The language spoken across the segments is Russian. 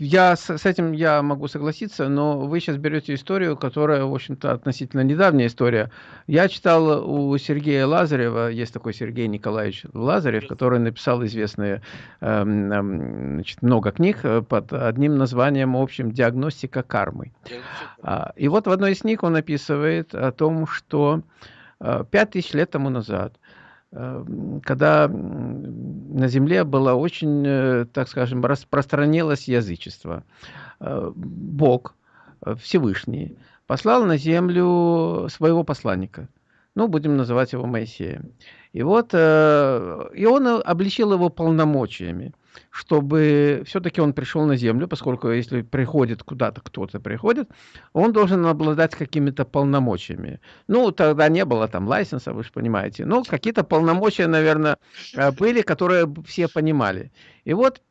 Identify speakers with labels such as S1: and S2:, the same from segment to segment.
S1: я с, с этим я могу согласиться, но вы сейчас берете историю, которая, в общем-то, относительно недавняя история. Я читал у Сергея Лазарева, есть такой Сергей Николаевич Лазарев, который написал известные эм, эм, значит, много книг э, под одним названием общим «Диагностика кармы». А, и вот в одной из книг он описывает о том, что э, пять тысяч лет тому назад когда на земле было очень, э, так скажем, распространилось язычество. Э, Бог э, Всевышний послал на землю своего посланника. Ну, будем называть его Моисеем. И вот, и он обличил его полномочиями чтобы все-таки он пришел на землю, поскольку если приходит куда-то, кто-то приходит, он должен обладать какими-то полномочиями. Ну, тогда не было там лайсенса, вы же понимаете. Ну, какие-то полномочия, наверное, э, были, которые все понимали. И вот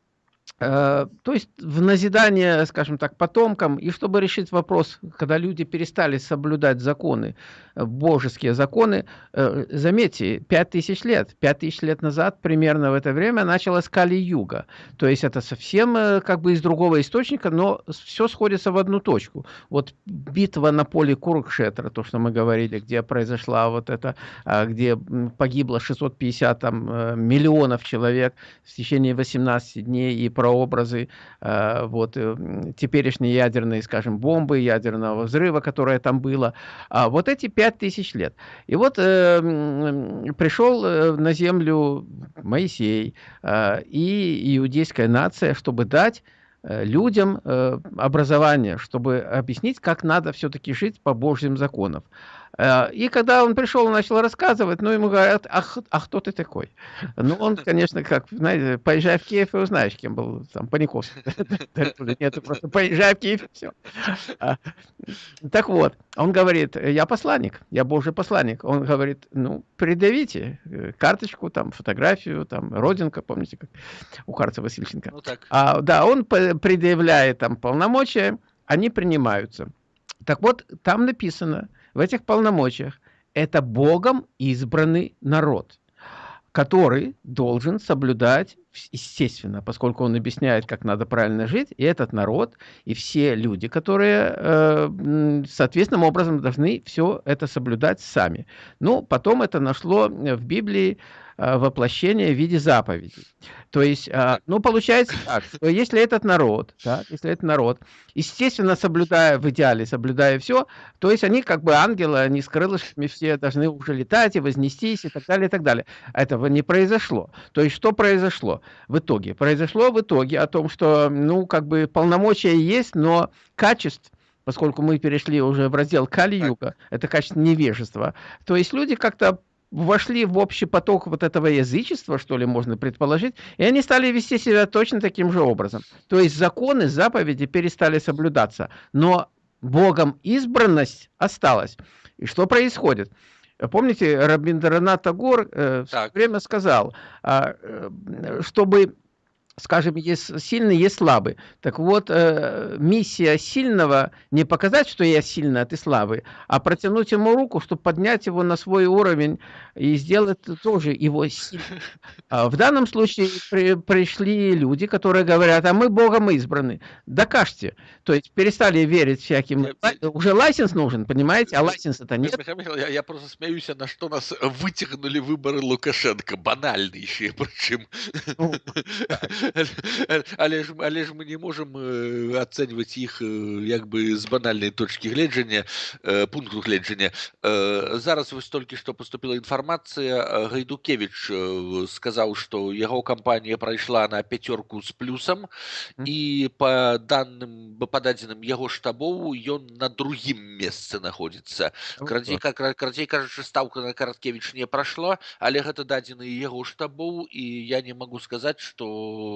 S1: то есть в назидание, скажем так, потомкам, и чтобы решить вопрос, когда люди перестали соблюдать законы, э, божеские законы, э, заметьте, пять тысяч лет, пять тысяч лет назад, примерно в это время, началась Кали-Юга. То есть это совсем как бы из другого источника, но все сходится в одну точку. Вот битва на поле Курукшетра, то, что мы говорили, где произошла вот это, а, где погибло 650 там, миллионов человек в течение 18 дней и прообразы э, вот, э, теперешней ядерной, скажем, бомбы, ядерного взрыва, которое там было. А вот эти пять тысяч лет. И вот э, пришел э, на землю Моисей э, и иудейская нация, чтобы дать людям образование, чтобы объяснить, как надо все-таки жить по Божьим законам. Э, и когда он пришел и начал рассказывать, ну, ему говорят, ах, а кто ты такой? Ну, он, конечно, как, знаете, поезжай в Киев и узнаешь, кем был там Паниковский. Нет, просто поезжай в Киев, все. А, так вот, он говорит, я посланник, я божий посланник. Он говорит, ну, придавите э, карточку, там, фотографию, там, родинка, помните, как у Карца Васильченко. Ну, так. А, да, он предъявляет там полномочия, они принимаются. Так вот, там написано, в этих полномочиях. Это Богом избранный народ, который должен соблюдать, естественно, поскольку он объясняет, как надо правильно жить, и этот народ, и все люди, которые э, соответственным образом должны все это соблюдать сами. Ну, потом это нашло в Библии Э, воплощение в виде заповедей. То есть, э, ну, получается так, что если этот народ, да, если этот народ, естественно, соблюдая в идеале, соблюдая все, то есть они как бы ангелы, они с крылышками все должны уже летать и вознестись и так далее, и так далее. Этого не произошло. То есть, что произошло в итоге? Произошло в итоге о том, что, ну, как бы полномочия есть, но качеств поскольку мы перешли уже в раздел Кали-Юга, это качество невежества, то есть люди как-то вошли в общий поток вот этого язычества, что ли, можно предположить, и они стали вести себя точно таким же образом. То есть законы, заповеди перестали соблюдаться, но Богом избранность осталась. И что происходит? Помните, Рабиндранат Тагор э, время сказал, а, э, чтобы скажем, есть сильный, есть слабый. Так вот, э, миссия сильного не показать, что я сильный, а ты слабый, а протянуть ему руку, чтобы поднять его на свой уровень и сделать тоже его сильным. А в данном случае при, пришли люди, которые говорят, а мы Богом избраны. Докажьте. То есть перестали верить всяким. Уже лайсенс нужен, понимаете, а лайсенса-то нет.
S2: Я, я просто смеюсь, на что нас вытягнули выборы Лукашенко. Банальнейшие причем. Ну, але ж але ж мы не можем ацэньваць іх як бы з банальнай точкі гледжання пункту гледжання зараз вось толькі што поступила інфармацыя гайдукевич сказаў што яго кампанія прайшла на пяцёрку з плюсам і по данным па дадзеным яго штабоў ён на другім месцы находится. Крадзей как крадзей кажучы стаўка на караткевич не прайшла але гэта дадзены яго штабоў і я не могу сказаць что Э,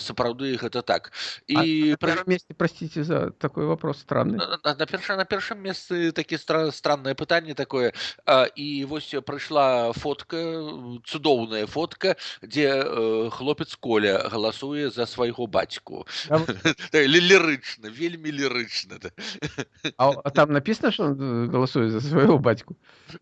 S2: сапраўды гэта так.
S1: І а, на первом месте простите за такой вопрос странный.
S2: На, перша на першым месцы такі стра, странное пытанне такое. А, і вось прыйшла фотка цудоўная фотка дзе э, хлопец коля галасуе за свайго бацьку лірычна вельмі лірычна
S1: А, а там написано, что э, голосует за?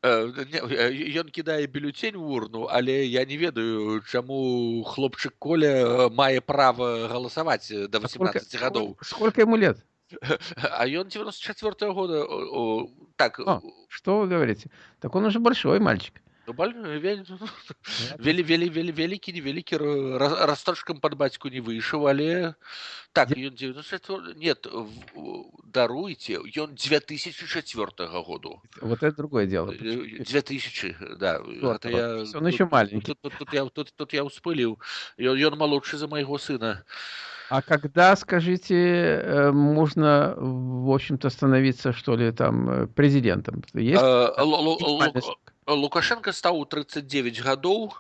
S2: Э, не, э, ён кідае бюлетень у урну, але я не ведаю, чаму хлопчык Коля мае права галасаваць да
S1: А сколько,
S2: 18 гадоў.
S1: сколько ему лет?
S2: А ён 94 -го года. О, о, так,
S1: А, что вы говорите? Так он уже большой мальчик.
S2: ну, баль- вел-
S1: Ладно.
S2: вели, вели, вели, вялікі невялікі ра- расточкам пад бацьку не выйшаў, але так
S1: Дзе-
S2: ён 94 нет, в- даруйце, ён 2004 году.
S1: Вот это другое дело.
S2: Э,
S1: Почему?
S2: 2000, да.
S1: Четвёртого.
S2: Гэта я,
S1: То есть он
S2: тут,
S1: еще маленький.
S2: тут, тут, тут, я, тут, тут я ўспыліў. Ён, ён малодшы за майго сына.
S1: А когда, скажите, э, можно, в общем-то, становиться, что ли, там, э, президентом? Есть
S2: Э, Лу- Лу-
S1: минимальный
S2: Лу-
S1: срок?
S2: Лукашенко стаў у 39 гадоў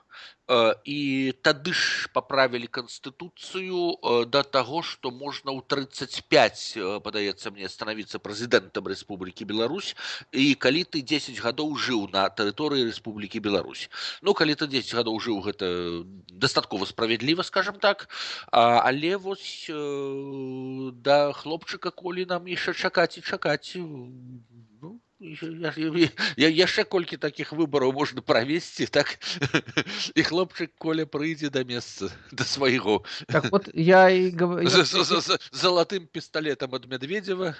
S2: э, і тады ж паправілі канстытуцыю э, да таго што можна ў 35 э, падаецца мне станавіцца прэзідэнтам Рэспублікі Беларусь і калі ты 10 гадоў жыў на тэрыторыі Рэспублікі Беларусь Ну калі ты 10 гадоў жыў гэта дастаткова справядліва скажем так а, але вось э, да хлопчыка колі нам яшчэ чакаць і чакаць ну, я, я, я, яшчэ колькі такіх выбараў можна правесці так і хлопчык коля прыйдзе да месца да свайго
S1: Так вот, я и говорю,
S2: з, з, з, з залатым пісталетам ад Медведева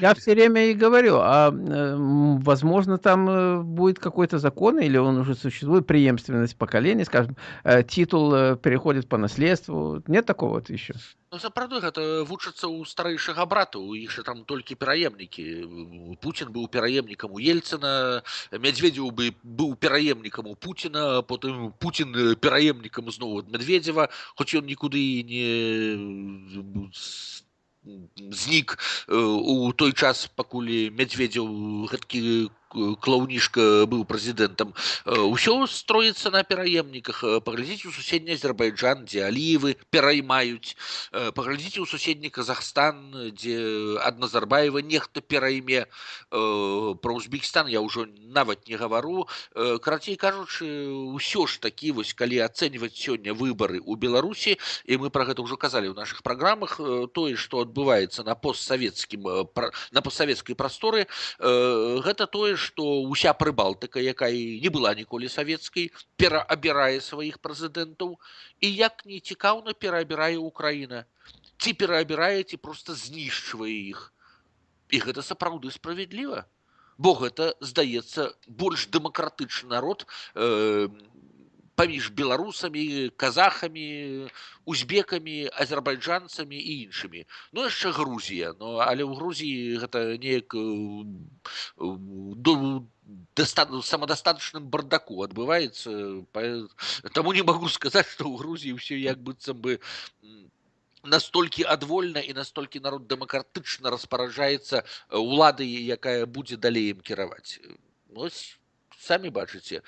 S1: я все время и говорю, а э, м, возможно, там э, будет какой-то закон, или он уже существует, преемственность поколений, скажем, э, титул э, переходит по наследству. Нет такого вот еще?
S2: Ну, сапраўды гэта вучацца ў старэйшага брата у іх жа там толькі пераемнікі Пуін быў пераемнікам у ельцына мядзведзеў бы быў пераемнікам у Пуціна потым Пуін пераемнікам зноў ад Медведева хоць ён нікуды і не з- знік э, у той час пакуль мядзведзеў гэткі клаўнішка быў прэзідэнтам ўсё строіцца на пераемніках Э, паглядзіце у суседні азербайджан дзе алівы пераймаюць Э, паглядзіце ў суседні казахстан дзе ад назарбаева нехта перайме Э, пра узбекістан я ўжо нават не гавару Э, карацей кажучы ўсё ж такі вось калі ацэньваць сёння выбары ў беларусі і мы пра гэта ўжо казалі ў нашых праграмах э, тое што адбываецца на постсавецкім э, пра- на постсавецкай прасторы э, гэта тое што ўся прыбалтыка якая не была ніколі савецкай пераабірае сваіх прэзідэнтаў і як не цікаўна пераабірае Украіна. Ці пераабірае ці проста знішчвае іх. І гэта сапраўды справядліва. Бо гэта здаецца больш дэмакратычны народ э, паміж беларусамі казахамі узбекамі азербайджанцамі і іншымі ну яшчэ Грузія но але ў Грузіі гэта неяк э, э, до даста- самадастаточным бардаку адбываецца па- таму не магу сказаць што ў Грузіі ўсё як быццам бы м, настолькі адвольна і настолькі народ дэмакратычна распараджаецца э, уладай якая будзе далей ім кіраваць ось самі бачыце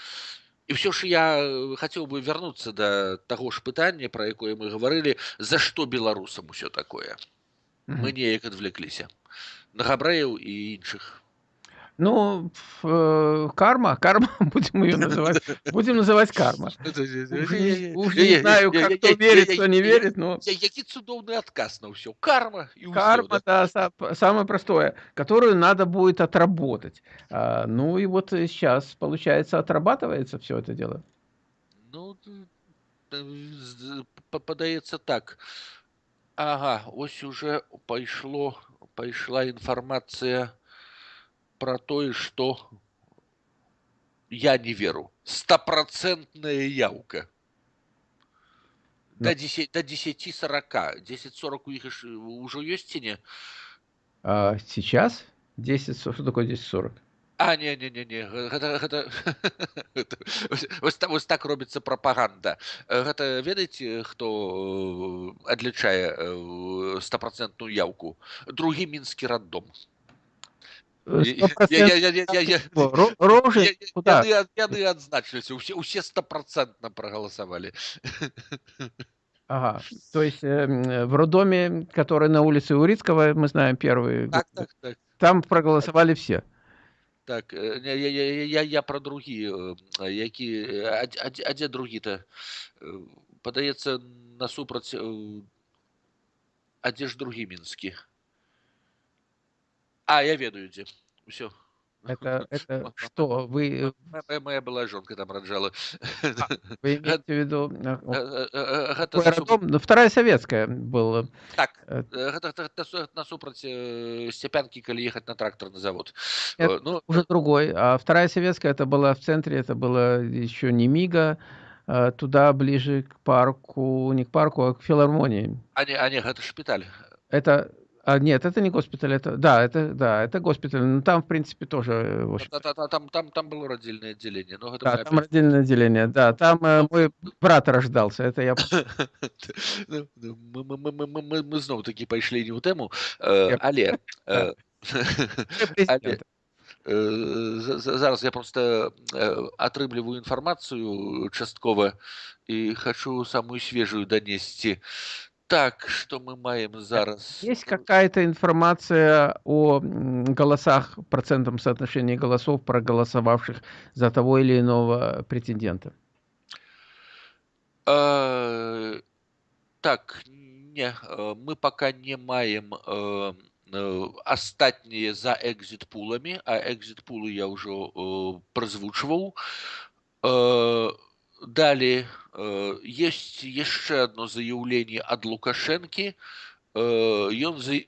S2: і ўсё ж я э, хацеў бы вярнуцца да таго ж пытання пра якое мы гаварылі за што беларусам усё такое мы
S1: Мгм.
S2: неяк адвлекліся на габрэяў і іншых
S1: Ну, ф- э, карма, карма, будем ее называть, будем называть карма. Уж не, уж не знаю, как кто верит, кто не верит, но
S2: Я- які цудоўны адказ на ўсё карма і ўсё,
S1: карма,
S2: да?
S1: да, са- самое простое, которую надо будет отработать. А, ну и вот сейчас, получается, отрабатывается все это дело.
S2: Ну, т- э, з- па- падаецца так. Ага, ось уже пайшло пайшла інфармацыя пра тое, што я не веру. Стапрацэнтная яўка. Да
S1: Ну.
S2: 10, до 10 40. 10 40 у іх ж ўжо ёсць ці не?
S1: А сейчас 10, что такое 10-40?
S2: А, не, не, не, не, гэта, гэта, гэта ось, ось, та- ось так робіцца прапаганда. Э, Гэта ведаеце, хто э, адлічае э, стапрацэнтную яўку? Другі мінскі раддом.
S1: Рожи?
S2: Я- я-
S1: Куда?
S2: Яны, ад- яны адзначыліся, усе, усе стапрацэнтна прагаласавалі.
S1: Ага, то есть э, м, в роддоме, который на улице Урицкого, мы знаем первый,
S2: Так, так, так.
S1: там проголосовали все.
S2: Так, э, не, я, я, я, я, я пра другі, э, які, э, а, дзе- а, дзе- а дзе другі-то? Э, Падаецца, насупраць, э, а дзе ж другі мінскі? А, я ведаю дзе. Усё.
S1: Это это что, вы
S2: Моя моя былая жонка там раджала.
S1: А, вы имеете в виду, э,
S2: Э,
S1: о
S2: э, э, Гэта
S1: какой
S2: засуп
S1: аэродром? Ну, вторая советская была.
S2: Так,
S1: Э,
S2: э, гэта гэта насу насупраць, э, Сцяпянкі, калі ехаць на трактарны завод.
S1: это
S2: Э, ну, э
S1: уже другой. А вторая советская- это была в центре, это было еще не "Мига", а туда ближе к парку, не к парку, а к филармонии.
S2: А не а не, гэта шпіталь.
S1: Это а, нет, это не госпиталь, это да, это да, это госпиталь. Но там, в принципе, тоже, э, в общем-то
S2: Та та та там там там было родильное отделение, но гэта
S1: Да,
S2: моя
S1: там отдельное отделение. Да, там, э, мой брат рождался, это я помню.
S2: Ну, ну, мы мы мы мы мы мы мы зноў-такі пайшлі не ў тэму, э,
S1: Я
S2: але,
S1: Да.
S2: э,
S1: Все
S2: але,
S1: президенты.
S2: э, за за зараз я проста, э, атрымліваю інфармацыю часткова і хачу самую свежую данесці. Так, што мы маем
S1: Э,
S2: зараз?
S1: есть какая-то информация о, м, голосах, процентном соотношении голосов, проголосовавших за того или иного претендента?
S2: Э, так, не, э, мы пока не маем, э, э, астатнія за экзіт-пуламі, а экзіт-пулы я ўжо, э, празвучваў. Э, далей, э, есть яшчэ адно заяўленне ад Лукашэнкі. Э, ён за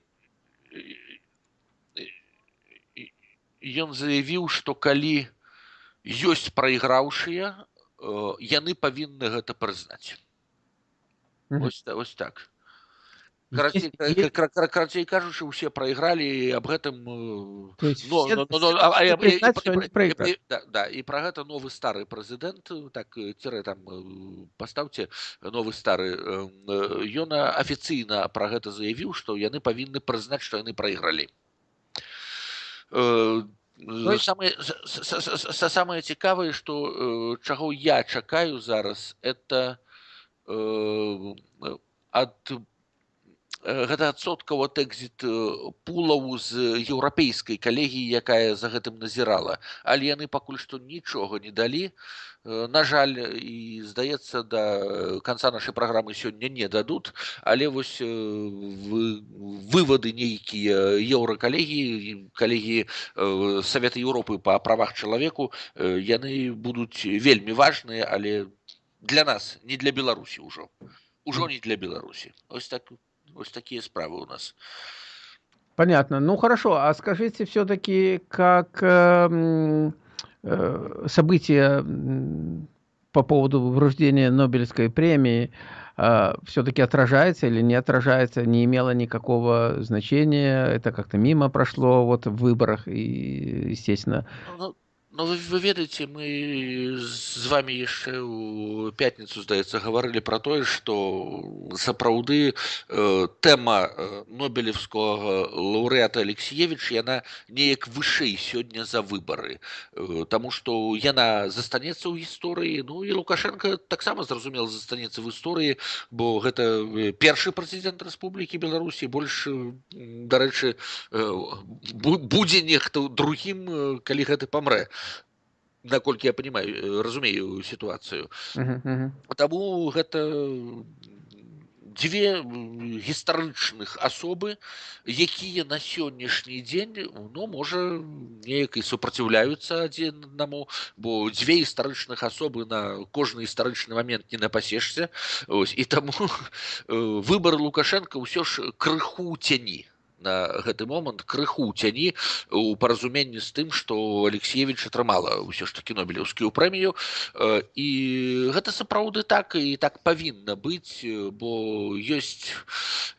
S2: ён заявіў, што калі ёсць прайграўшыя, э, яны павінны гэта прызнаць.
S1: Мгм.
S2: Вось та вось так.
S1: Есть
S2: Карацей ка
S1: есть
S2: ка кра карацей кажучы, усе прайгралі і аб гэтым, э,
S1: То есть
S2: но
S1: все
S2: но но
S1: все
S2: но а а
S1: должны
S2: і і
S1: признать,
S2: і
S1: что они
S2: пра і
S1: проиграли.
S2: і да да і пра гэта новы стары прэзідэнт, так, э, цірэ там, э, пастаўце новы стары, э, ён афіцыйна пра гэта заявіў, што яны павінны прызнаць, што яны прайгралі. Э,
S1: То есть
S2: самае с с с с самае цікавае, што, э, чаго я чакаю зараз, это, э, ад э, гэта адсоткаў ад экзіт-пулаў з еўрапейскай калегіі, якая за гэтым назірала. Але яны пакуль што нічога не далі. Э, на жаль, і здаецца, да канца нашай праграмы сёння не дадуць, але вось, э, вы вывады нейкія еўракалегіі, калегіі, э, Савета Еўропы па правах чалавеку, э, яны будуць вельмі важныя, але для нас, не для Беларусі ўжо. Ужо
S1: М.
S2: не для Беларусі. Ось так ось такія справы у нас.
S1: Понятно. Ну, хорошо. А скажите все-таки, как, эм, э, события, по поводу вручения Нобелевской премии, а, все-таки отражается или не отражается, не имело никакого значения, это как-то мимо прошло вот в выборах и, естественно.
S2: Ну ну вы вы ведаеце, мы з вамі яшчэ ў пятніцу, здаецца, гаварылі пра тое, што сапраўды, э, тэма, э, нобелеўскага лаўрэата Алексіевіч, яна неяк вышэй сёння за выбары. Э, таму што яна застанецца ў гісторыі, ну і Лукашенко таксама, зразумела, застанецца в історыі, бо гэта, э, першы прэзідэнт Рэспублікі Беларусі, больш, м, дарэчы, э, бу будзе нехта другім, э, калі гэты памрэ. Наколькі я панимаю, э, разумею сітуацыю.
S1: Мгм, мгм.
S2: Таму гэта дзве гістарычных асобы, якія на сённяшні дзень, ну, можа, неяк і супраціўляюцца адзін аднаму, бо дзве гістарычных асобы на кожны гістарычны момент не напасешся. Ось, і таму э, выбар Лукашенко ўсё ж крыху ў цяні на гэты момант крыху цяні у паразуменні з тым што алексеевич атрымала ўсё ж таки нобелеўскую прэмію. Э, і гэта сапраўды так і так павінна быць э, бо ёсць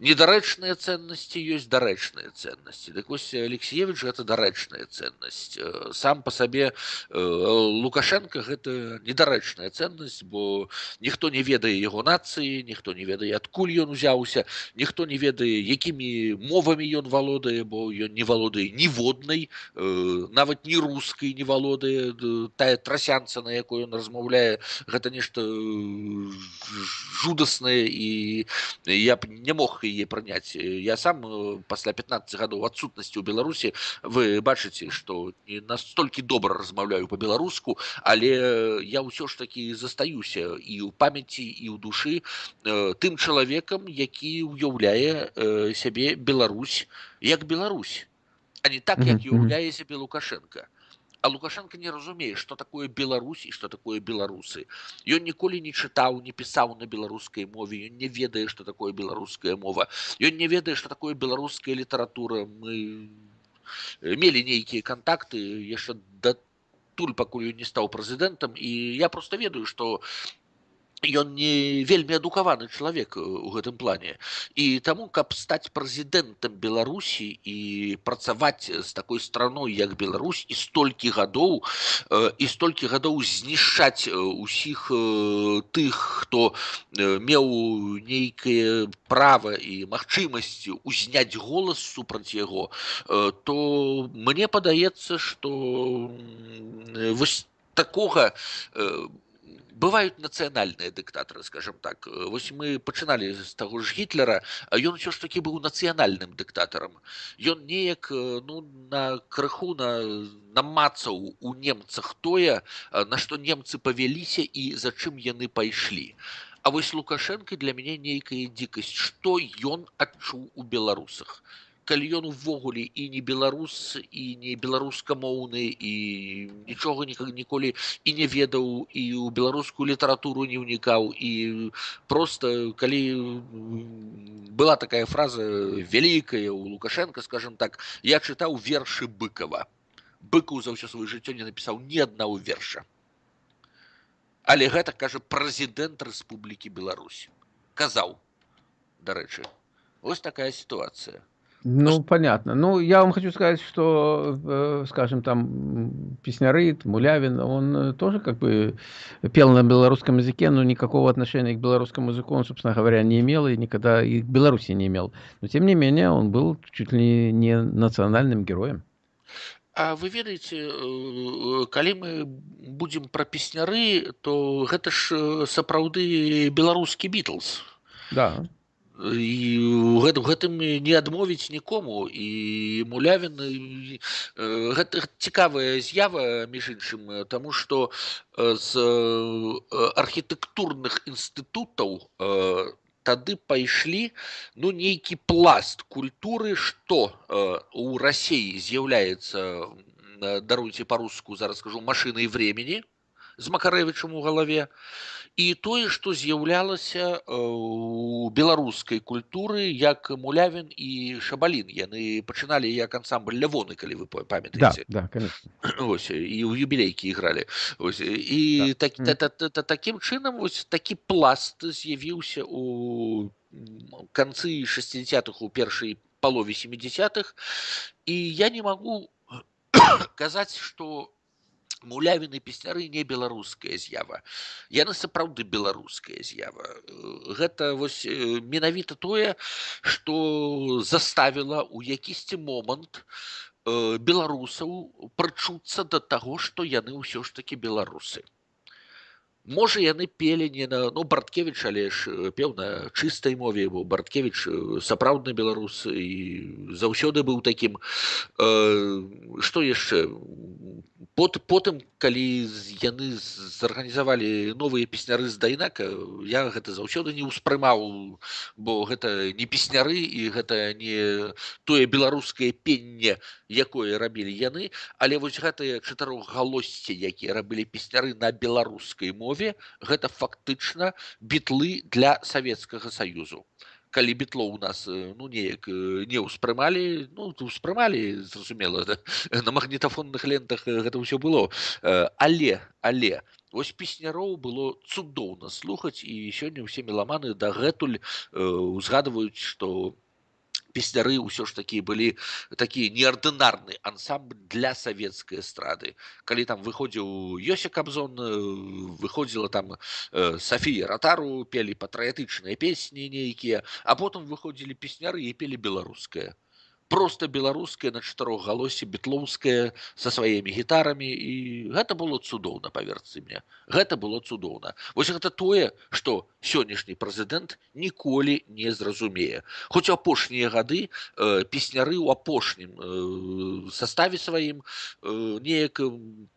S2: недарэчныя ценнасці ёсць дарэчныя ценнасці. Дык вось алексеевич гэта дарэчная ценнасць. Э, сам по сабе лукашенко гэта недарэчная ценнасць бо ніхто не ведае яго нацыі ніхто не ведае адкуль ён узяўся ніхто не ведае якімі мовамі ён валодае бо ён не валодае ніводнай э, нават не рускай не валодае д- тая трасянца на якой ён размаўляе гэта нешта э, жудаснае і я б не мог яе прыняць я сам э, пасля 15 гадоў адсутнасці ў беларусі вы бачыце што не настолькі добра размаўляю по-беларуску але я ўсё ж таки застаюся і ў памяці і ў душы э, тым чалавекам які ўяўляе э, сябе Беларусь як Беларусь а не так як уяўляе сябе лукашенко а лукашенко не разумее что такое беларусь і что такое беларусы ён ніколі не чытаў не пісаў на беларускай мове ён не ведае что такое беларуская мова ён не ведае что такое беларуская літаратура мы мелі нейкія контакты яшчэ да туль пакуль не стаў прэзідэнтам і я просто ведаю что ён не вельмі адукаваны чалавек у гэтым плане і таму каб стаць прэзідэнтам беларусі і працаваць з такой страной як Беларусь і столькі гадоў і столькі гадоў знішчаць усіх тых хто меў нейкае права і магчымасці узняць голас супраць яго то мне падаецца что вось такога бывают нацыянальныя дыктатары скажем так вось мы пачыналі з таго ж гітлера ён усё ж таки быў нацыянальным дыктатарам ён неяк ну на крыху на намацаў у немцах тое на што немцы павяліся і за чым яны пайшлі А вось лукашенко для мяне нейкая дзікасць што ён адчуў у беларусах калі ён увогуле і не беларус і не беларускамоўны і нічога ніколі і не ведаў і ў беларускую літаратуру не ўнікаў і просто калі была такая фраза вялікая у лукашенко скажем так я чытаў вершы быкова быкаў за ўсё сваё жыццё не напісаў ні аднаго верша але гэта кажа прэзідэнт Рэспублікі Беларусь казаў дарэчы ось такая сітуацыя
S1: Ну, понятно. Ну, я вам хочу сказать, что, э, скажем, там, Песнярыт, Мулявин, он э, тоже как бы пел на белорусском языке, но никакого отношения к белорусскому языку он, собственно говоря, не имел и никогда и к Беларуси не имел. Но, тем не менее, он был чуть ли не национальным героем.
S2: А вы ведаеце э, калі мы будзем пра песняры то гэта ж сапраўды беларускі бітлз
S1: да
S2: і гэт, гэтым не адмовіць нікому і мулявін гэта цікавая з'ява між іншым тому что з архітэктурных інстытутаў тады пайшлі ну нейкі пласт культуры что у рассеі з'яўляецца даруйце по-руску зараз скажу машиной времени з макарэвічам у галаве і тое што з'яўлялася у беларускай культуры як мулявін і шабалін яны пачыналі як ансамбль лявоны калі вы памятаеце
S1: да, да,
S2: ось, і ў юбілейкі ігралі ось, і да. так, та, та, та, та, такім чынам вось такі пласт з'явіўся у канцы 60-х у першай палове 70-х і я не магу казаць што мулявіны песняры не беларуская з'ява. Яны сапраўды беларуская з'ява. Гэта вось менавіта тое што заставіла ў якісьці момант беларусаў прачуцца да таго што яны ўсё ж такі беларусы можа яны пелі не на ну барткевич але ж пеў на чыстай мове бо барткевич сапраўдны беларус і заўсёды быў такім што яшчэ? Пот, потым калі яны зарганізавалі новыя песняры з дайнака я гэта заўсёды не ўспрымаў бо гэта не песняры і гэта не тое беларускае пенне якое рабілі яны. Але вось гэтыя чатырохгалосці якія рабілі песняры на беларускай мове гэта фактычна бітлы для савецкага саюзу калі бітло у нас ну неяк не ўспрымалі ну успрымалі зразумела да? на магнітафонных лентах гэта ўсё было але але ось песняроў было цудоўна слухаць і сёння ўсе меламаны дагэтуль узгадваюць што у песняры ўсё ж такі былі такі неардынарны ансамбль для савецкай эстрады калі там выходзіў ёся кабзон выходзіла там Сафія ратару пелі патрыятычныя песні нейкія а потым выходзілі песняры і пелі беларускае просто беларуская на чатырохгалосе бітлоўская со сваімі гітарамі і гэта было цудоўна паверцы мне гэта было цудоўна вось гэта тое что сённяшні прэзідэнт ніколі не зразумее хоць апошнія гады э, песняры ў апошнім э, составе сваім э, неяк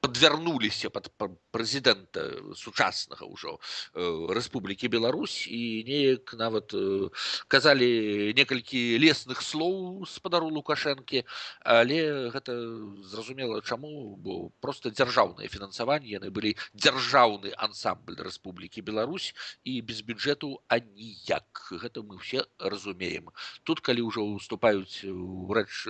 S2: подвярнуліся под прэзідэнта сучаснага ўжо э, Рэспублікі Беларусь і неяк нават э, казалі некалькі лесных слоў спадар ганаru лукашэнкі але гэта зразумела чаму бо просто дзяржаўнае фінансаванне яны былі дзяржаўны ансамбль Рэспублікі Беларусь і без бюджэту аніяк. Гэта мы все разумеем. Тут калі ўжо уступаюць у рэч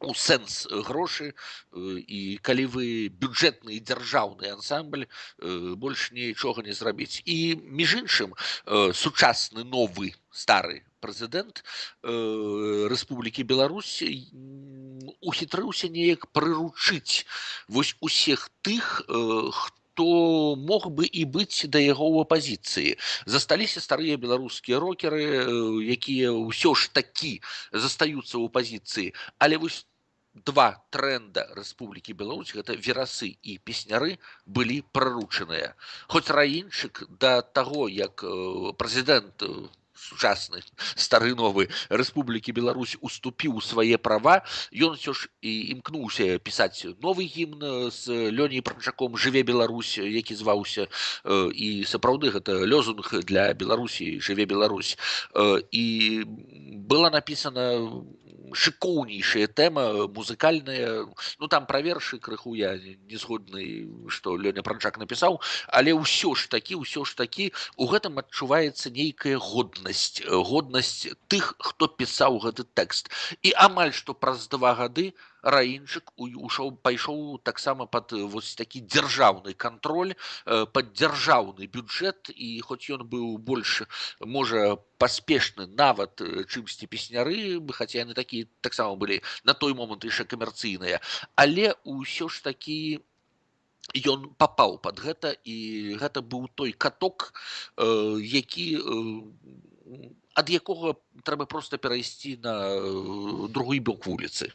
S2: у сэнс грошы і калі вы бюджэтны дзяржаўны ансамбль больш нічога не зрабіць. І між іншым сучасны новы стары прэзідэнт Рэспублікі Беларусь ухітрыўся неяк прыручыць вось усіх тых хто то мог бы і быць да яго ў апазіцыі. Засталіся старыя беларускія рокеры якія ўсё ж такі застаюцца ў апазіцыі. Але вось два тренда Рэспублікі Беларусь гэта верасы і песняры былі праручаныя. Хоць раінчык да таго як прэзідэнт сучасны стары новы Рэспублікі Беларусь уступіў свае права ён ўсё ж і імкнуўся пісаць новы гімн з лёней прачаком жыве Беларусь які зваўся і сапраўды гэта лёзунг для Беларусі жыве Беларусь і была напісана шыкоўнейшая тэма музыкальная. Ну там пра вершы крыху я не згодны што лёня пранчак напісаў але ўсё ж такі ўсё ж такі у гэтым адчуваецца нейкая годнасць годнасць тых хто пісаў гэты тэкст. І амаль што праз два гады раінчык ушоў пайшоў таксама пад вось такі дзяржаўны кантроль пад дзяржаўны бюджэт і хоць ён быў больш можа паспешны нават чымсьці песняры бы хаця яны такі таксама былі на той момант яшчэ камерцыйныя але ўсё ж такі ён папаў под гэта і гэта быў той каток які ад якога трэба проста перайсці на другой бок вуліцы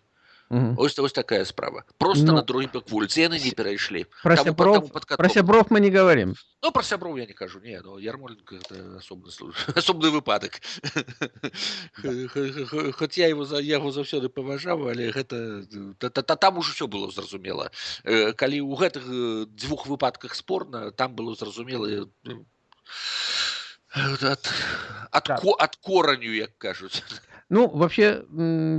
S2: Угу. Ось, ось такая справа. Просто ну, на другі бок вулиці. Яны не перайшлі.
S1: Про тому, сябров, тому про сябров мы не говорим.
S2: Ну, про сябров я не кажу. Не, ну, Ярмоленко это особный, особный выпадок. Да. Хоць я его, за, я его заўсёды паважаў, але гэта, та, та, там уже все было зразумела. Калі ў гэтых дзвюх выпадках спорна, там было зразумела от, от, да. ко, от кораню, як кажуць.
S1: Ну, вообще,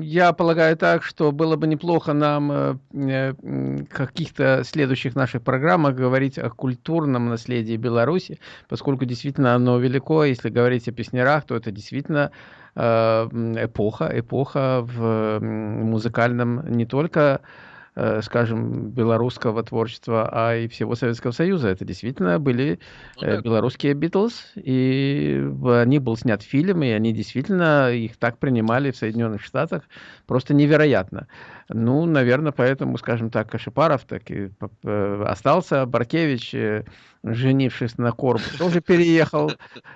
S1: я полагаю так, что было бы неплохо нам э, в каких-то следующих наших программах говорить о культурном наследии Беларуси, поскольку действительно оно велико. Если говорить о песнярах, то это действительно э, эпоха, эпоха в музыкальном не только Э, скажем, белорусского творчества, а и всего Советского Союза. Это действительно были ну, э, да. белорусские Битлз, и они был снят фильм, и они действительно их так принимали в Соединенных Штатах, просто невероятно. Ну, наверное, поэтому, скажем так, Кашипаров так и остался, Баркевич, э, женившись на Корбу, тоже переехал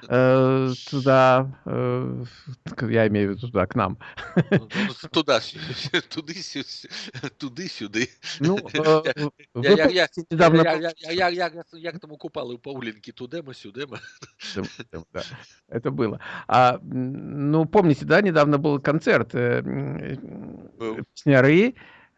S1: э, туда, э, я имею в виду туда, к нам.
S2: Ну, ну, туда, туды, туды, сюды. Ну, э, я, я, к тому купал Паулинки тудема, сюдема.
S1: Это было. А, ну, помните, да, недавно был концерт э, Сняры,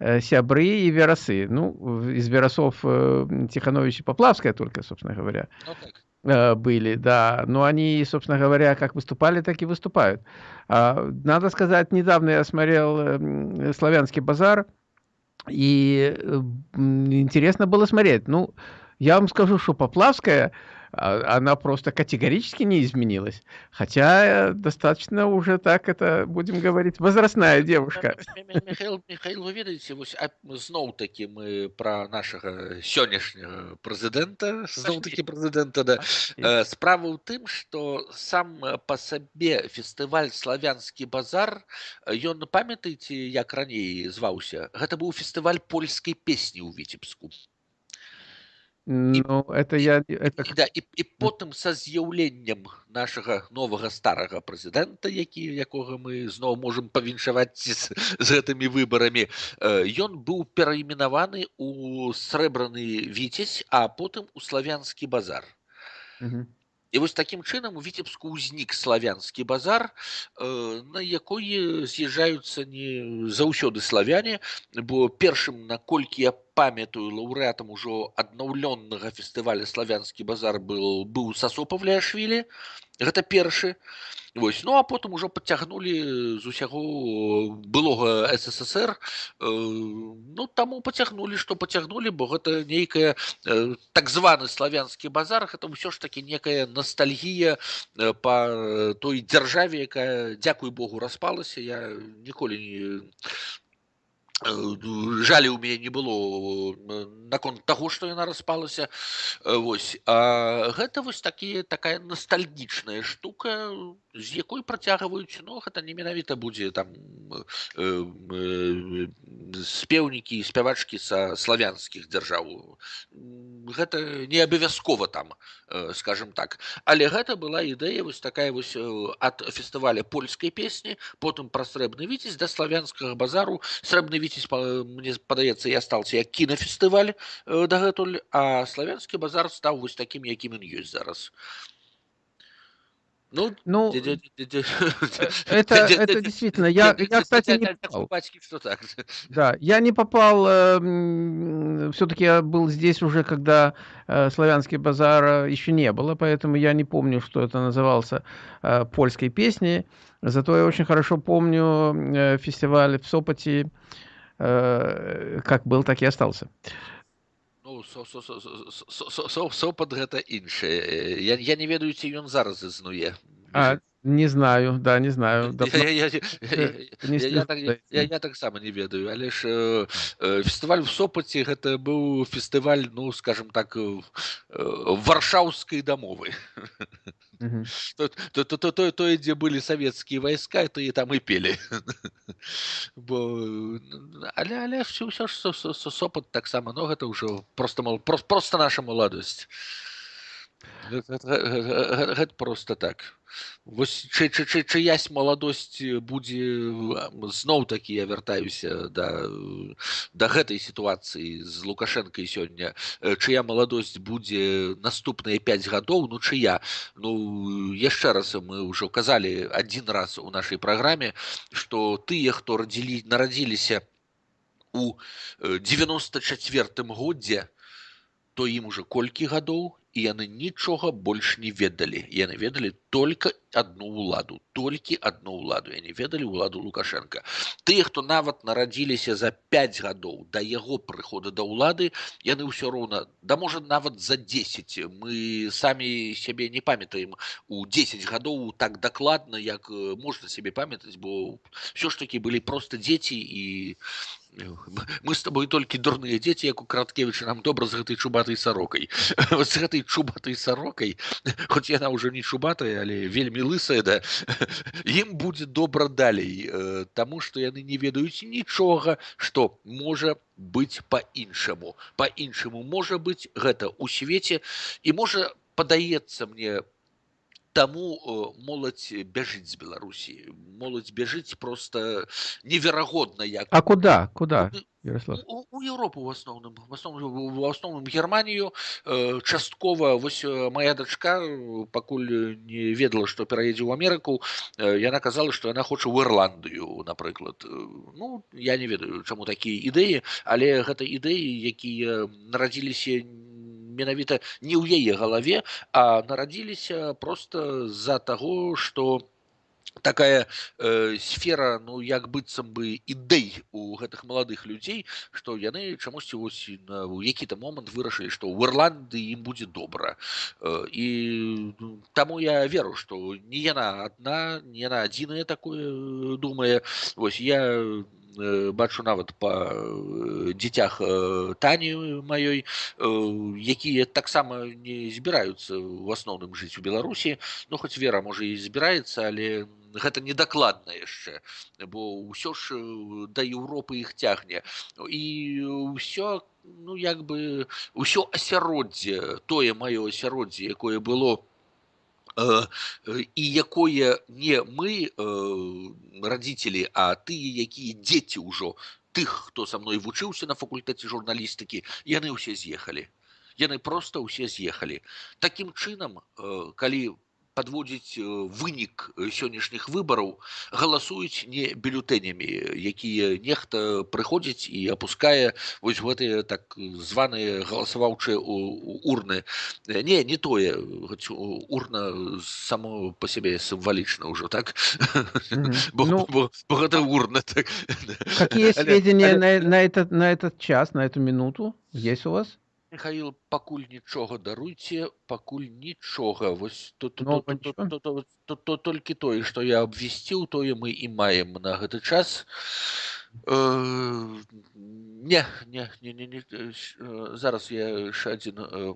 S1: Э, сябры и верасы. Ну, из веросов э, Тиханович и Поплавская только, собственно говоря, ну, э, были, да. Но они, собственно говоря, как выступали, так и выступают. А, надо сказать, недавно я смотрел «Славянский базар», и интересно было смотреть. Ну, я вам скажу, что Поплавская она просто категорически не изменилась. Хотя достаточно уже так это, будем говорить, возрастная девушка.
S2: Михаил, Михаил вы ведаеце зноў такі мы про нашага сённяшняга прэзідэнта зноў такі прэзідэнта да. справа ў тым што сам па сабе фестываль славянскі базар ён памятаеце як раней зваўся гэта быў фестываль польскай песні ў віцебску
S1: Ну, это я... Это...
S2: І, да, і, і потым са з'яўленнем нашага новага старага прэзідэнта, які якога мы зноў можам павіншаваць з, з гэтымі выбарамі, ён быў перайменаваны ў срэбраны віцесь, а потым у славянскі базар. Угу. І вось такім чынам у віцебску ўзнік славянскі базар, на якой з'язджаюцца не заўсёды славяне, бо першым наколькі я памятаю лаўрэатам ужо аднаўлённага фестываля славянскі базар был быў сасопавляшвілі гэта першы вось ну а потым ужо падцягнулі з усяго былога ссср э, ну таму пацягнулі што пацягнулі бо гэта нейкая э, так званы славянскі базар это ўсё ж таки некая ностальгія э, па той дзяржаве якая дзякуй богу распалася я ніколі не Э, жалі ў мяне не было э, наконт таго што яна распалася э, вось а гэта вось такі такая ностальгічная штука з якой працягваюць но ну, гэта не менавіта будзе там спеўнікі спявачкі са славянскіх дзяржаў гэта не абавязкова там скажем так але гэта была ідэя вось такая вось ад фестываля польскай песні потым пра срэбны віцесь да славянскага базару срэбны віцесь мне падаецца я стаўся як кінафестываль э, дагэтуль а славянскі базар стаў вось такім якім ён ёсць зараз
S1: ну, ну это, это действительно, я, я кстати, не попал. Да, я не попал, э, все-таки я был здесь уже, когда э, славянский базар еще не было, поэтому я не помню, что это назывался э, польской песней. Зато я очень хорошо помню э, фестиваль в Сопоте, э, как был, так и остался.
S2: Ну, со, со, со, со, со, со, сопад гэта іншае я, я не ведаю ці ён зараз існуе
S1: а, не знаю да не знаю
S2: я, я, я, я, я, я, так, я, я таксама не ведаю але ж э, э, фестываль в сопаце гэта быў фестываль ну скажем так э, варшаўскай дамовы то, то, то, то, то, дзе былі савецкія вайска то і там і пелі бо але але все ўсё ж сопат таксама но гэта ўжо просто мол просто, просто наша маладосць гэта просто так вось чы, чы, чы, чыясь маладосць будзе зноў такі я вяртаюся да да гэтай сітуацыі з лукашэнкай сёння чыя маладосць будзе наступныя 5 гадоў ну чыя ну яшчэ раз мы ўжо казалі адзін раз у нашай праграме што тыя хто радзілі нарадзіліся у 94 годзе то ім уже колькі гадоў і яны нічога больш не ведалі яны ведалі только одну ўладу толькі одну ўладу я не ведалі ўладу лукашенко тыя хто нават нарадзіліся за 5 гадоў да яго прыхода да ўлады яны ўсё роўна да можа нават за 10 мы самі сябе не памятаем у 10 гадоў так дакладна як можна сябе памятаць бо ўсё ж таки былі просто дзеці і мы с тобой толькі дурныя дзеці як у краткевіча нам добра з гэтай чубатай сарокай з гэтай чубатай сарокай хоць яна ўжо не чубатая але вельмі лысая да ім будзе добра далей таму што яны не ведаюць нічога што можа быць па-іншаму па-іншаму можа быць гэта ў свеце і можа падаецца мне таму моладзь бяжыць з беларусі моладзь бяжыць просто неверагодна як
S1: а куда куда
S2: у, у Европу в асноўным в асноўным в асноўным германію часткова вось моя дачка пакуль не ведала што пераедзе ў амерыку яна казала што яна хоча ў ірландыю напрыклад ну я не ведаю чаму такія ідэі але гэта ідэі якія нарадзіліся не менавіта не ў яе галаве а нарадзіліся просто з-за таго что такая э, сфера ну як быццам бы ідэй у гэтых маладых людзей што яны чамусьці вось у які-то момант вырашылі што ў ірланды ім будзе добра э, і ну, таму я веру што не яна адна не яна адзіная такое думае вось я Э, бачу нават па э, дзіцях э, тані маёй якія таксама не збіраюцца в асноўным жыць у беларусі ну хоць вера можа і збіраецца але гэта недакладна яшчэ бо ўсё ж да еўропы іх цягне. І ўсё ну як бы ўсё асяроддзе тое маё асяроддзе якое было у і якое не мы радзіцелі а тыя якія дзеці ўжо тых хто са мной вучыўся на факультэце журналістыкі яны ўсе з'ехалі яны просто ўсе з'ехалі такім чынам калі падводзіць вынік сённяшніх выбараў галасуюць не бюлетэнямі якія нехта прыходзіць і апускае вось гэтыя так званыя галасаваўчыя урны не не тое урна само по сябе сімвалічна ўжо так
S1: ну,
S2: гэта урна так
S1: какие сведения на, на этот на этот час на эту минуту есть у вас
S2: Михаил, пакуль нічога даруйце, пакуль нічога вось то, то,
S1: Ну,
S2: то, то, то, то, то, то, толькі тое, што я абвясціў, тое мы і маем на гэты час. Э, не, не, не, не, не, э, зараз я яшчэ адзін э,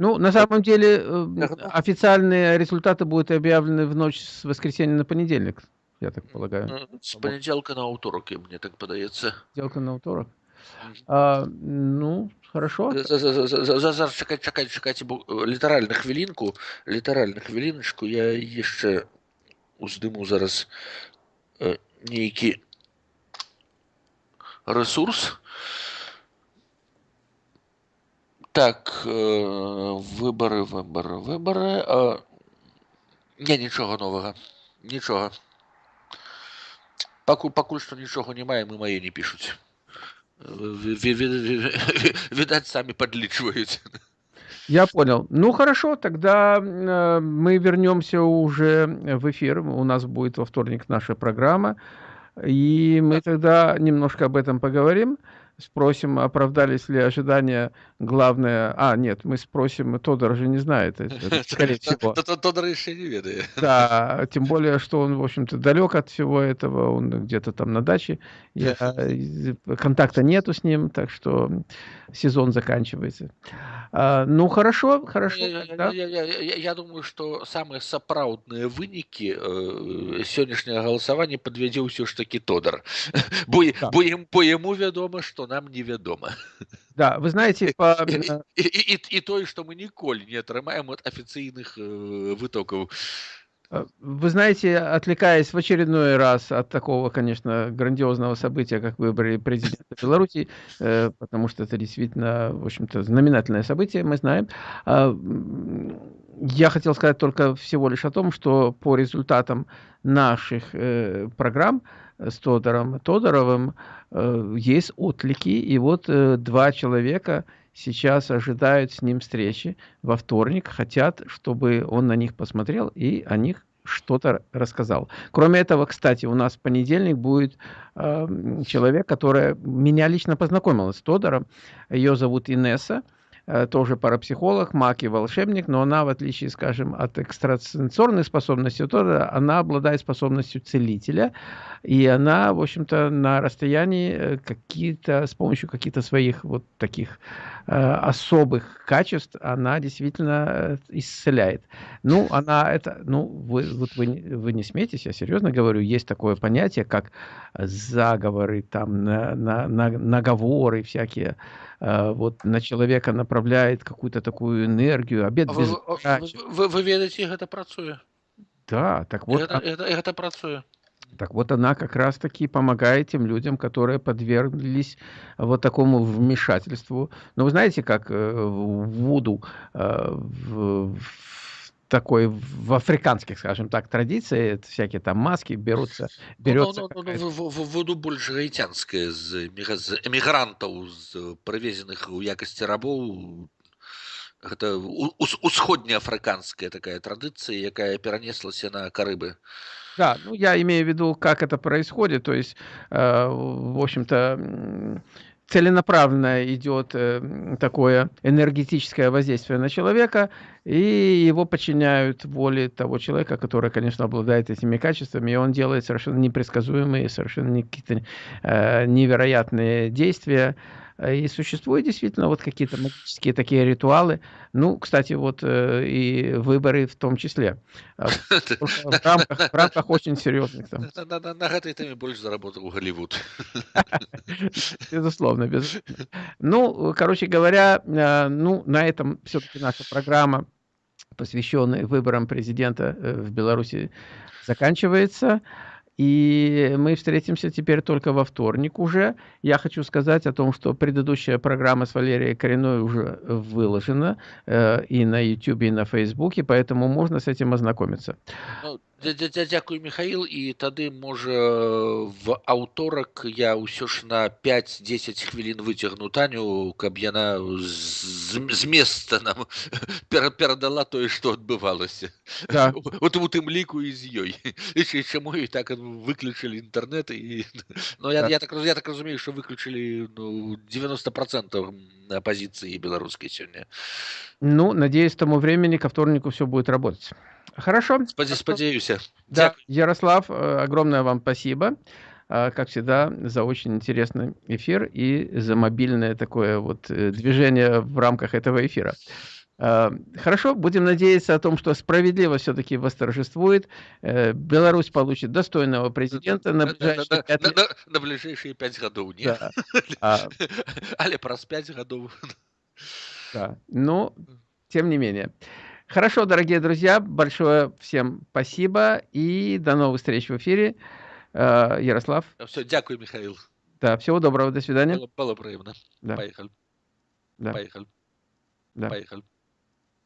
S1: Ну, на самом деле, э, официальные результаты будут объявлены в ночь с воскресенья на понедельник, я так полагаю.
S2: з панядзелка на аўторак, мне так падаецца.
S1: Сделка на вторник. А, ну, хорошо.
S2: За- за- за- за- за- Зараз чакайце, чакайце, чакайце, бо э, літаральна хвілінку, літаральна хвіліначку, я яшчэ уздыму зараз э, нейкі ресурс. Так, э, выбары, выбары, выбары. А... Не, нічога новага. Нічога. Пакуль, пакуль што нічога не маем, і мае не пішуць. Ви- ви- ви- ви- Видать, сами подличивают.
S1: Я понял. Ну, хорошо, тогда э, мы вернемся уже в эфир. У нас будет во вторник наша программа. И мы тогда немножко об этом поговорим. Спросим, оправдались ли ожидания Главное... А, нет, мы спросим, Тодор же не знает. это, это, скорее всего.
S2: Тодор еще не ведает.
S1: Да, тем более, что он, в общем-то, далек от всего этого, он где-то там на даче, я, э, контакта нету с ним, так что сезон заканчивается. А, ну, хорошо, хорошо.
S2: Я,
S1: тогда.
S2: я, я, я, я думаю, что самые сапраўдныя вынікі э, сённяшняга галасавання падвядзе ўсё ж такі Тодар. Бо,
S1: Так.
S2: бо, ім, бо яму вядома, што нам невядома.
S1: Да, вы знаете, по,
S2: І,
S1: э,
S2: і, і, і тое, што мы ніколі не атрымаем ад афіцыйных э, вытокаў.
S1: э, вы знаете, отвлекаясь в очередной раз от такого, конечно, грандиозного события, как выборы президента Беларуси, э, потому что это действительно, в общем-то, знаменательное событие, мы знаем. А, м, Я хотел сказать только всего лишь о том, что по результатам наших э, программ с Тодором Тодоровым э, есть отклики, и вот э, два человека сейчас ожидают с ним встречи во вторник, хотят, чтобы он на них посмотрел и о них что-то рассказал. Кроме этого, кстати, у нас в понедельник будет э, человек, которая меня лично познакомила с Тодором. Ее зовут Инесса, тоже парапсихолог, маг и волшебник, но она, в отличие, скажем, от экстрасенсорных способностей Тодора, она обладает способностью целителя, и она, в общем-то, на расстоянии э, какие-то, с помощью каких-то своих вот таких э, особых качеств, она действительно э, исцеляет. Ну, она это, ну, вы, вот вы, вы не смейтесь, я серьезно говорю, есть такое понятие, как заговоры, там, на, на- на- наговоры всякие, э, вот на человека направляет какую-то такую энергию, обед без
S2: Вы, вы, ведаеце, гэта працуе.
S1: Да, так вот,
S2: Гэта, гэта, гэта працуе.
S1: Так вот она как раз-таки помогает тем людям, которые подверглись вот такому вмешательству. Но вы знаете, как э, в Вуду, э, в, в такой, в африканских, скажем так, традиции, это всякие там маски берутся,
S2: Ну,
S1: берется
S2: ну, ну, ну,
S1: какая-то-
S2: в- в- в- воду больш гаіцянская з, эміга- з эмігрантаў з прывезеных у якасці рабоў гэта у- ус- усходнеафрыканская такая традыцыя якая перанеслася на карыбы
S1: Да, ну я имею в виду, как это происходит. То есть, э, в общем-то, м, целенаправленно идет э, такое энергетическое воздействие на человека, и его подчиняют воле того человека, который, конечно, обладает этими качествами, и он делает совершенно непредсказуемые, совершенно какие-то э, невероятные действия. И существуют действительно вот какие-то магические такие ритуалы. Ну, кстати, вот э, и выборы в том числе. А, в рамках, в рамках очень серьезных там.
S2: на, на, на, на гэтай тэме больш заработаў Голливуд
S1: Безусловно, безусловно. Ну, короче говоря, э, ну, на этом все-таки наша программа, посвященная выборам президента э, в Беларуси, заканчивается. И мы встретимся теперь только во вторник уже. Я хочу сказать о том, что предыдущая программа с Валерией Коренной уже выложена э, и на YouTube, и на Facebook, поэтому можно с этим ознакомиться.
S2: Ну, Дзякуй Михаил і тады можа в аўторак я ўсё ж на 5-10 хвілін выцягну таню каб яна з, з места нам перадала тое што адбывалася
S1: да.
S2: вот у тым ліку і з ёй чаму і так выключылі інтэрнэт і но я, я так я так разумею што выключылі ну, 90 процентов апозіцыі беларускай сёння
S1: ну надеюсь тому времени ко вторнику все будет работать Хорошо.
S2: Сподеюсь.
S1: Да, Ярослав, э, огромное вам спасибо, э, как всегда, за очень интересный эфир и за мобильное такое вот э, движение в рамках этого эфира. Хорошо, будем надеяться о том, что справедливость все-таки восторжествует. Беларусь получит достойного президента на ближайшие
S2: пять на, на, на ближайшие пять годов. Нет. Да. А... Але про пять годов.
S1: Да. Но, тем не менее. Хорошо, дорогие друзья, большое всем спасибо и до новых встреч в эфире. Э, Ярослав.
S2: Все, дякую, Михаил.
S1: Да, всего доброго, до свидания.
S2: Было, было приємно.
S1: Да.
S2: Поехали.
S1: Да.
S2: Поехали.
S1: Да.
S2: Поехали.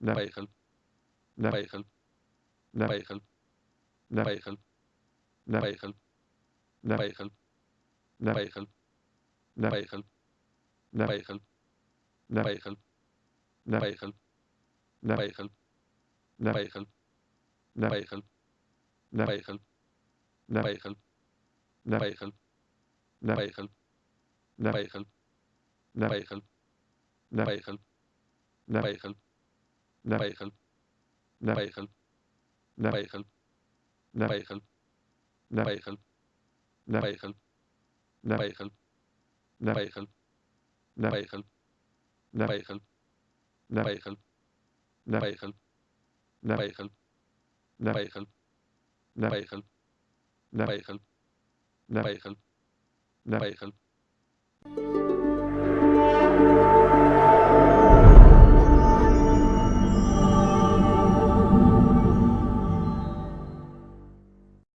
S1: Да.
S2: Поехали.
S1: Да.
S2: Поехали.
S1: Да.
S2: Поехали.
S1: Да.
S2: Поехали.
S1: Да.
S2: Поехали.
S1: Да.
S2: Поехали.
S1: Да.
S2: Поехали.
S1: Да.
S2: Поехали.
S1: Да.
S2: Поехали.
S1: Да.
S2: Поехали.
S1: Да.
S2: Поехали.
S1: Да.
S2: Поехали.
S1: Да.
S2: Поехали.
S1: Да.
S2: Поехали.
S1: Да.
S2: Поехали.
S1: Да.
S2: Поехали.
S1: Да.
S2: Поехали.
S1: Да.
S2: Поехали.
S1: Да.
S2: Поехали.
S1: Да.
S2: Поехали.
S1: Да.
S2: Поехали.
S1: Да.
S2: Поехали.
S1: Да.
S2: Поехали.
S1: Да.
S2: Поехали.
S1: Да.
S2: Поехали.
S1: Да.
S2: Поехали.
S1: Да.
S2: Поехали.
S1: Да.
S2: Поехали.
S1: Да.
S2: Поехали.